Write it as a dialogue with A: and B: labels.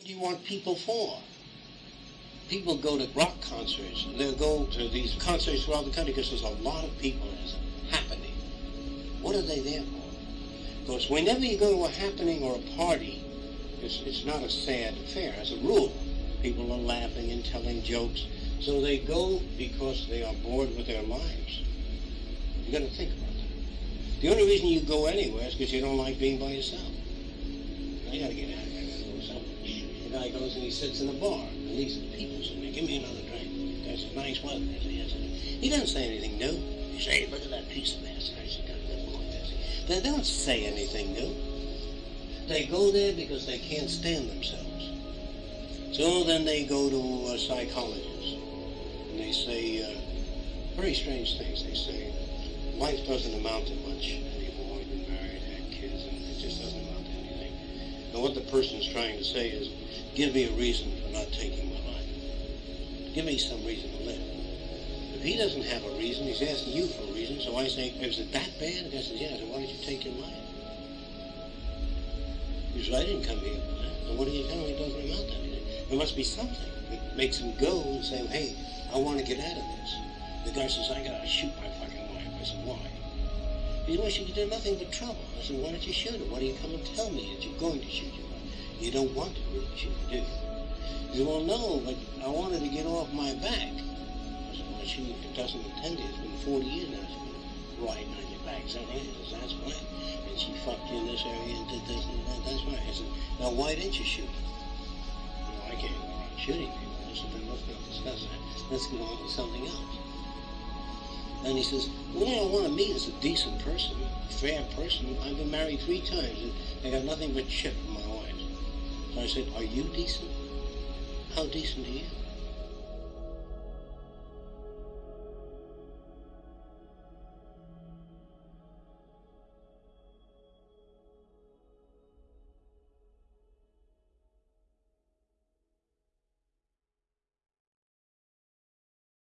A: what do you want people for? People go to rock concerts. They'll go to these concerts throughout the country because there's a lot of people and it's happening. What are they there for? Because whenever you go to a happening or a party, it's, it's not a sad affair. As a rule, people are laughing and telling jokes. So they go because they are bored with their lives. You got to think about that. The only reason you go anywhere is because you don't like being by yourself. I got to get out of here. Guy goes and he sits in a bar. And these people there. Give me another drink. There's a nice weather. I say, yes, He doesn't say anything new. He says, hey, look at that piece of ass. I said, they don't say anything new. They go there because they can't stand themselves. So then they go to a psychologist. And they say uh, very strange things. They say, life doesn't amount to much anymore. Been married, had kids, and And what the person is trying to say is, give me a reason for not taking my life. Give me some reason to live. If he doesn't have a reason, he's asking you for a reason. So I say, is it that bad? And guy says, yeah. So why don't you take your life? He says, I didn't come here. And what do you tell him? He doesn't amount to anything. There must be something that makes him go and say, hey, I want to get out of this. The guy says, I got to shoot my fucking wife. I said, why? Said, well, she did nothing but trouble. I said, why don't you shoot her? Why don't you come and tell me that you're going to shoot her? You don't want to really shoot her, do you? He said, well, no, but I wanted to get off my back. I said, well, she doesn't intend it. It's been 40 years now. She's been riding on your back. Is that right? Says, that's right. And she fucked you in this area and did this and that. That's right. I said, now why didn't you shoot her? I can't go around shooting people. I said, then let's not discuss that. Let's get on to something else. And he says, well, I want to meet as a decent person, a fair person. I've been married three times, and I got nothing but shit from my wife. So I said, are you decent? How decent are you?